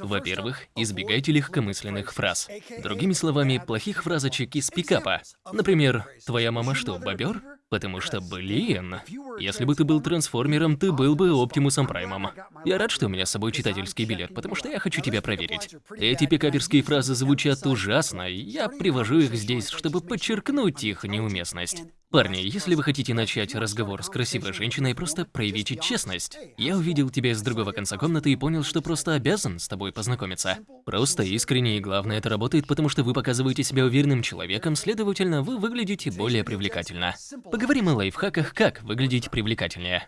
Во-первых, избегайте легкомысленных фраз. Другими словами, плохих фразочек из пикапа. Например, «Твоя мама что, бобер?» Потому что, блин, если бы ты был трансформером, ты был бы Оптимусом Праймом. Я рад, что у меня с собой читательский билет, потому что я хочу тебя проверить. Эти пикаперские фразы звучат ужасно, и я привожу их здесь, чтобы подчеркнуть их неуместность. Парни, если вы хотите начать разговор с красивой женщиной, просто проявите честность. Я увидел тебя с другого конца комнаты и понял, что просто обязан с тобой познакомиться. Просто искренне и главное, это работает, потому что вы показываете себя уверенным человеком, следовательно, вы выглядите более привлекательно. Поговорим о лайфхаках, как выглядеть привлекательнее.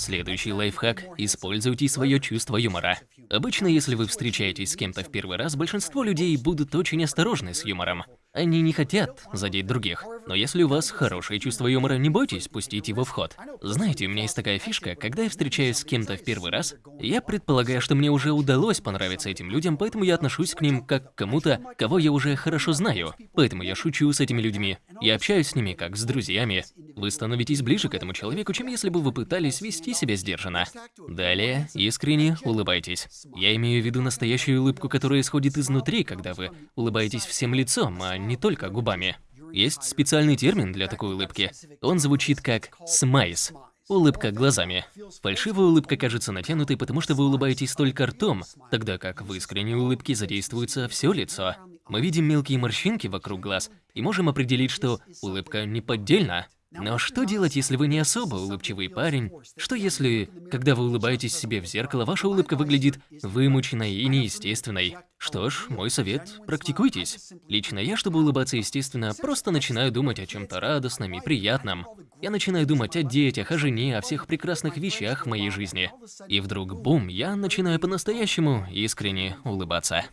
Следующий лайфхак – используйте свое чувство юмора. Обычно, если вы встречаетесь с кем-то в первый раз, большинство людей будут очень осторожны с юмором. Они не хотят задеть других. Но если у вас хорошее чувство юмора, не бойтесь пустить его в ход. Знаете, у меня есть такая фишка, когда я встречаюсь с кем-то в первый раз, я предполагаю, что мне уже удалось понравиться этим людям, поэтому я отношусь к ним как к кому-то, кого я уже хорошо знаю. Поэтому я шучу с этими людьми. Я общаюсь с ними как с друзьями. Вы становитесь ближе к этому человеку, чем если бы вы пытались вести себя сдержанно. Далее, искренне улыбайтесь. Я имею в виду настоящую улыбку, которая исходит изнутри, когда вы улыбаетесь всем лицом, а не только губами. Есть специальный термин для такой улыбки. Он звучит как «смайс». Улыбка глазами. Фальшивая улыбка кажется натянутой, потому что вы улыбаетесь только ртом, тогда как в искренней улыбке задействуется все лицо. Мы видим мелкие морщинки вокруг глаз и можем определить, что улыбка не поддельна. Но что делать, если вы не особо улыбчивый парень? Что если, когда вы улыбаетесь себе в зеркало, ваша улыбка выглядит вымученной и неестественной? Что ж, мой совет – практикуйтесь. Лично я, чтобы улыбаться естественно, просто начинаю думать о чем-то радостном и приятном. Я начинаю думать о детях, о жене, о всех прекрасных вещах в моей жизни. И вдруг, бум, я начинаю по-настоящему искренне улыбаться.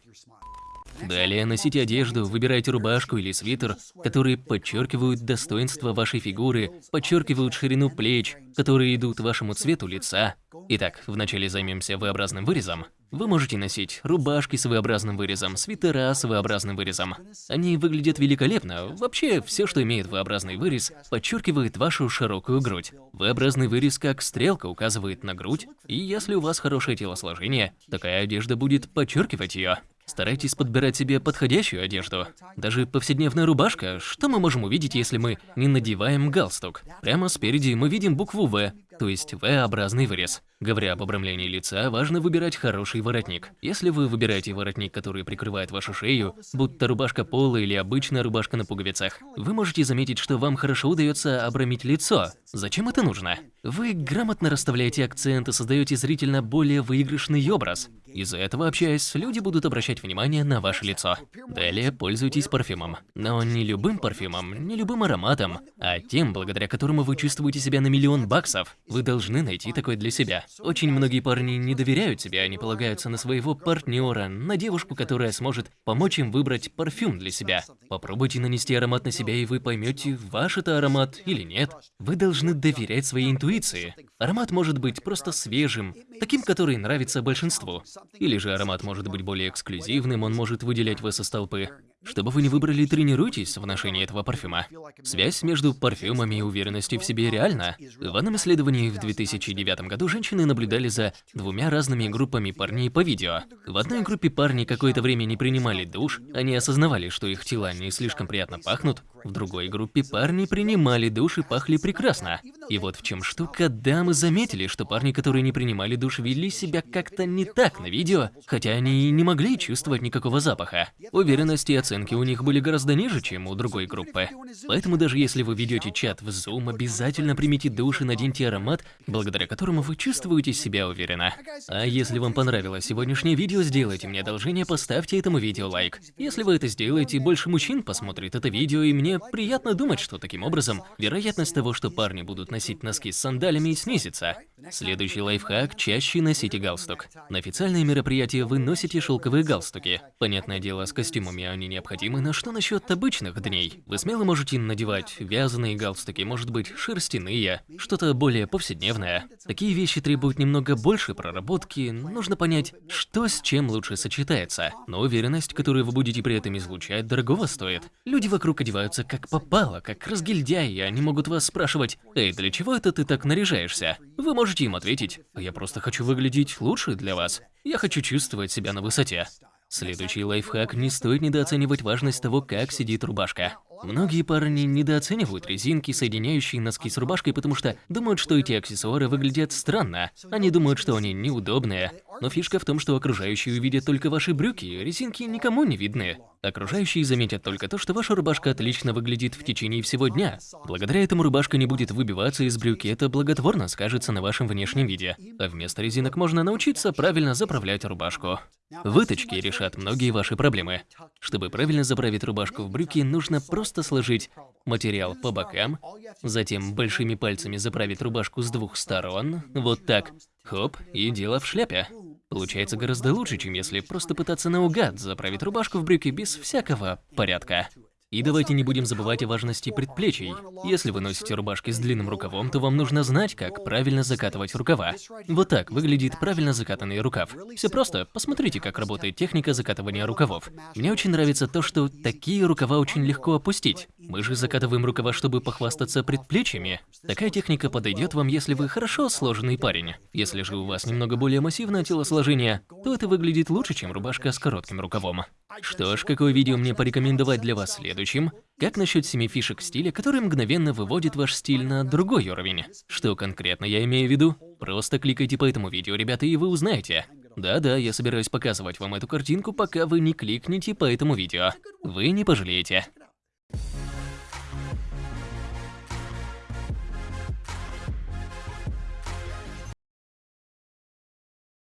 Далее носите одежду, выбирайте рубашку или свитер, которые подчеркивают достоинство вашей фигуры, подчеркивают ширину плеч, которые идут вашему цвету лица. Итак, вначале займемся V-образным вырезом. Вы можете носить рубашки с V-образным вырезом, свитера с V-образным вырезом. Они выглядят великолепно. Вообще, все, что имеет V-образный вырез, подчеркивает вашу широкую грудь. V-образный вырез как стрелка указывает на грудь, и если у вас хорошее телосложение, такая одежда будет подчеркивать ее. Старайтесь подбирать себе подходящую одежду. Даже повседневная рубашка, что мы можем увидеть, если мы не надеваем галстук? Прямо спереди мы видим букву «В», то есть V-образный вырез. Говоря об обрамлении лица, важно выбирать хороший воротник. Если вы выбираете воротник, который прикрывает вашу шею, будь то рубашка пола или обычная рубашка на пуговицах, вы можете заметить, что вам хорошо удается обрамить лицо. Зачем это нужно? Вы грамотно расставляете акценты, создаете зрительно более выигрышный образ. Из-за этого, общаясь, люди будут обращать внимание на ваше лицо. Далее пользуйтесь парфюмом. Но не любым парфюмом, не любым ароматом, а тем, благодаря которому вы чувствуете себя на миллион баксов. Вы должны найти такой для себя. Очень многие парни не доверяют себе, они полагаются на своего партнера, на девушку, которая сможет помочь им выбрать парфюм для себя. Попробуйте нанести аромат на себя, и вы поймете, ваш это аромат или нет. Вы должны доверять своей интуиции. Аромат может быть просто свежим, таким, который нравится большинству. Или же аромат может быть более эксклюзивным, он может выделять вас из толпы. Чтобы вы не выбрали, тренируйтесь в ношении этого парфюма. Связь между парфюмами и уверенностью в себе реальна. В одном исследовании в 2009 году женщины наблюдали за двумя разными группами парней по видео. В одной группе парни какое-то время не принимали душ, они осознавали, что их тела не слишком приятно пахнут. В другой группе парни принимали душ и пахли прекрасно. И вот в чем штука, дамы заметили, что парни, которые не принимали душ, вели себя как-то не так на видео, хотя они и не могли чувствовать никакого запаха. Уверенность и оценки у них были гораздо ниже, чем у другой группы. Поэтому даже если вы ведете чат в Zoom, обязательно примите душ и наденьте аромат, благодаря которому вы чувствуете себя уверенно. А если вам понравилось сегодняшнее видео, сделайте мне одолжение, поставьте этому видео лайк. Если вы это сделаете, больше мужчин посмотрит это видео, и мне приятно думать, что таким образом вероятность того, что парни будут носить носки с сандалями, снизится. Следующий лайфхак – чаще носите галстук. На официальные мероприятия вы носите шелковые галстуки. Понятное дело, с костюмами они необходимы, но что насчет обычных дней? Вы смело можете надевать вязаные галстуки, может быть, шерстяные, что-то более повседневное. Такие вещи требуют немного больше проработки, нужно понять, что с чем лучше сочетается. Но уверенность, которую вы будете при этом излучать, дорогого стоит. Люди вокруг одеваются одеваются как попало, как разгильдяи, они могут вас спрашивать, «Эй, для чего это ты так наряжаешься?» Вы можете им ответить, «Я просто хочу выглядеть лучше для вас. Я хочу чувствовать себя на высоте». Следующий лайфхак – не стоит недооценивать важность того, как сидит рубашка. Многие парни недооценивают резинки, соединяющие носки с рубашкой, потому что думают, что эти аксессуары выглядят странно. Они думают, что они неудобные. Но фишка в том, что окружающие увидят только ваши брюки, резинки никому не видны. Окружающие заметят только то, что ваша рубашка отлично выглядит в течение всего дня. Благодаря этому рубашка не будет выбиваться из брюки, это благотворно скажется на вашем внешнем виде. А вместо резинок можно научиться правильно заправлять рубашку. Выточки решат многие ваши проблемы. Чтобы правильно заправить рубашку в брюки, нужно просто сложить материал по бокам, затем большими пальцами заправить рубашку с двух сторон, вот так, хоп, и дело в шляпе. Получается гораздо лучше, чем если просто пытаться наугад заправить рубашку в брюки без всякого порядка. И давайте не будем забывать о важности предплечий. Если вы носите рубашки с длинным рукавом, то вам нужно знать, как правильно закатывать рукава. Вот так выглядит правильно закатанный рукав. Все просто, посмотрите, как работает техника закатывания рукавов. Мне очень нравится то, что такие рукава очень легко опустить. Мы же закатываем рукава, чтобы похвастаться предплечьями. Такая техника подойдет вам, если вы хорошо сложенный парень. Если же у вас немного более массивное телосложение, то это выглядит лучше, чем рубашка с коротким рукавом. Что ж, какое видео мне порекомендовать для вас следующим? Как насчет семи фишек стиля, которые мгновенно выводят ваш стиль на другой уровень? Что конкретно я имею в виду? Просто кликайте по этому видео, ребята, и вы узнаете. Да-да, я собираюсь показывать вам эту картинку, пока вы не кликнете по этому видео. Вы не пожалеете.